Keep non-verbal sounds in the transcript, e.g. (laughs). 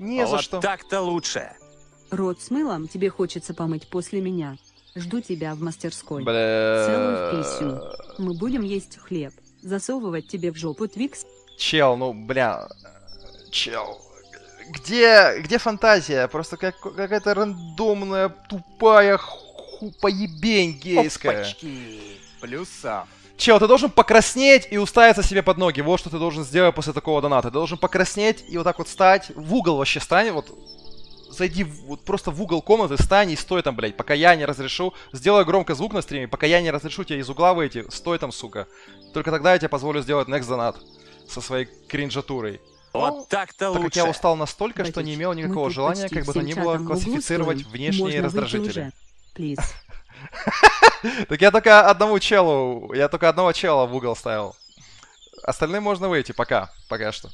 Не за вот что. так-то лучше. Рот с мылом тебе хочется помыть после меня. Жду тебя в мастерской. Бля... Целую в писю. Мы будем есть хлеб. Засовывать тебе в жопу твикс. Чел, ну, бля... Чел... Где, где фантазия? Просто как, какая-то рандомная, тупая ху- поебень гейская. Опачки. Плюса. Чел, ты должен покраснеть и уставиться себе под ноги. Вот что ты должен сделать после такого доната. Ты должен покраснеть и вот так вот стать. В угол вообще стань. Вот зайди в- вот просто в угол комнаты, стань и стой там, блядь, пока я не разрешу. Сделай громко звук на стриме, пока я не разрешу тебе из угла выйти. Стой там, сука. Только тогда я тебе позволю сделать next донат со своей кринжатурой. Вот так-то Так как лучше. я устал настолько, что не имел никакого желания, как бы то ни было, классифицировать внешние раздражители. уже. (laughs) (laughs) Так я только одному челу, я только одного чела в угол ставил. Остальным можно выйти, пока, пока что.